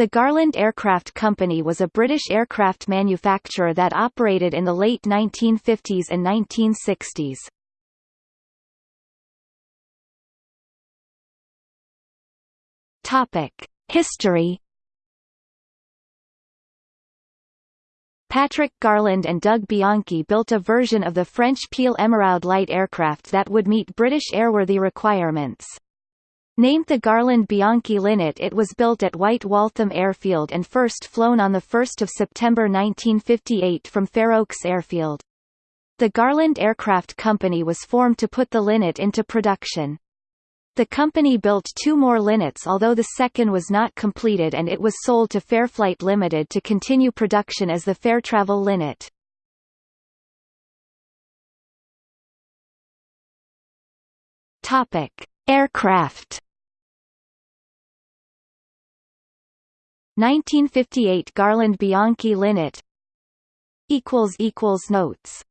The Garland Aircraft Company was a British aircraft manufacturer that operated in the late 1950s and 1960s. Topic: History Patrick Garland and Doug Bianchi built a version of the French Piel Emeraude light aircraft that would meet British airworthy requirements. Named the Garland-Bianchi Linnet it was built at White Waltham Airfield and first flown on 1 September 1958 from Fairoaks Airfield. The Garland Aircraft Company was formed to put the Linnet into production. The company built two more Linnets although the second was not completed and it was sold to Fairflight Limited to continue production as the Fairtravel Linnet. Topic: Aircraft. 1958 Garland Bianchi Linnet. Equals equals notes